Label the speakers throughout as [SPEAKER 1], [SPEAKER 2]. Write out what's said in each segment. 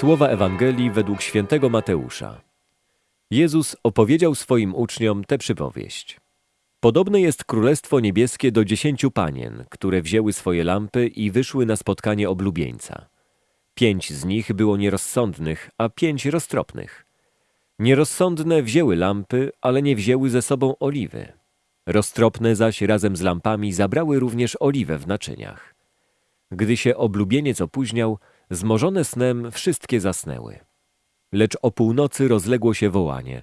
[SPEAKER 1] Słowa Ewangelii według świętego Mateusza. Jezus opowiedział swoim uczniom tę przypowieść. Podobne jest Królestwo Niebieskie do dziesięciu panien, które wzięły swoje lampy i wyszły na spotkanie oblubieńca. Pięć z nich było nierozsądnych, a pięć roztropnych. Nierozsądne wzięły lampy, ale nie wzięły ze sobą oliwy. Roztropne zaś razem z lampami zabrały również oliwę w naczyniach. Gdy się oblubieniec opóźniał, zmorzone snem wszystkie zasnęły. Lecz o północy rozległo się wołanie.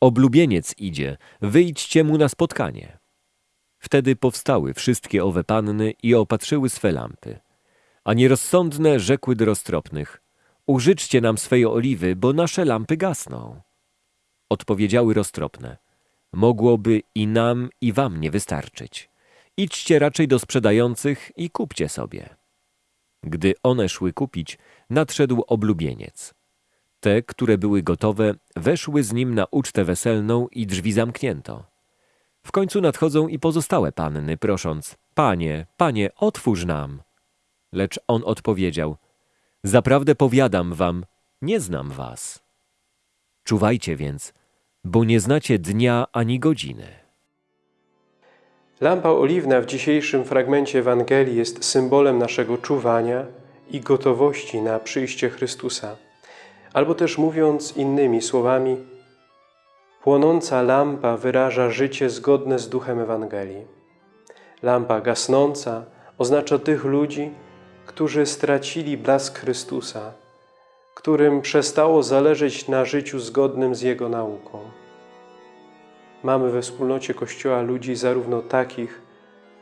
[SPEAKER 1] Oblubieniec idzie, wyjdźcie mu na spotkanie. Wtedy powstały wszystkie owe panny i opatrzyły swe lampy. A nierozsądne rzekły do roztropnych. Użyczcie nam swej oliwy, bo nasze lampy gasną. Odpowiedziały roztropne. Mogłoby i nam, i wam nie wystarczyć. Idźcie raczej do sprzedających i kupcie sobie. Gdy one szły kupić, nadszedł oblubieniec. Te, które były gotowe, weszły z nim na ucztę weselną i drzwi zamknięto. W końcu nadchodzą i pozostałe panny, prosząc: Panie, panie, otwórz nam. Lecz on odpowiedział: Zaprawdę powiadam wam, nie znam was. Czuwajcie więc, bo nie znacie dnia ani godziny.
[SPEAKER 2] Lampa oliwna w dzisiejszym fragmencie Ewangelii jest symbolem naszego czuwania i gotowości na przyjście Chrystusa. Albo też mówiąc innymi słowami, płonąca lampa wyraża życie zgodne z duchem Ewangelii. Lampa gasnąca oznacza tych ludzi, którzy stracili blask Chrystusa, którym przestało zależeć na życiu zgodnym z Jego nauką. Mamy we wspólnocie Kościoła ludzi zarówno takich,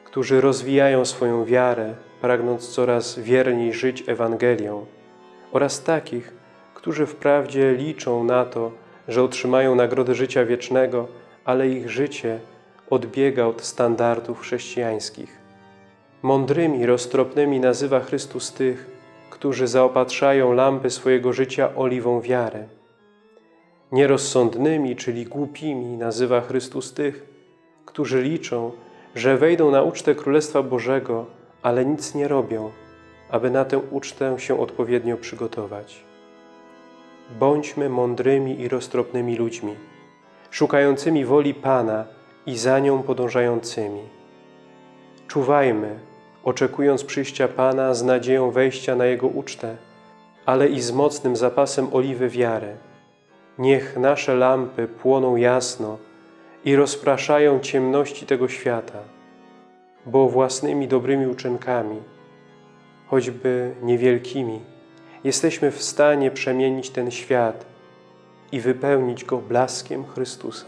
[SPEAKER 2] którzy rozwijają swoją wiarę, pragnąc coraz wierniej żyć Ewangelią, oraz takich, którzy wprawdzie liczą na to, że otrzymają nagrodę życia wiecznego, ale ich życie odbiega od standardów chrześcijańskich. Mądrymi, roztropnymi nazywa Chrystus tych, którzy zaopatrzają lampy swojego życia oliwą wiary. Nierozsądnymi, czyli głupimi, nazywa Chrystus tych, którzy liczą, że wejdą na ucztę Królestwa Bożego, ale nic nie robią, aby na tę ucztę się odpowiednio przygotować. Bądźmy mądrymi i roztropnymi ludźmi, szukającymi woli Pana i za nią podążającymi. Czuwajmy, oczekując przyjścia Pana z nadzieją wejścia na Jego ucztę, ale i z mocnym zapasem oliwy wiary. Niech nasze lampy płoną jasno i rozpraszają ciemności tego świata, bo własnymi dobrymi uczynkami, choćby niewielkimi, jesteśmy w stanie przemienić ten świat i wypełnić go blaskiem Chrystusa.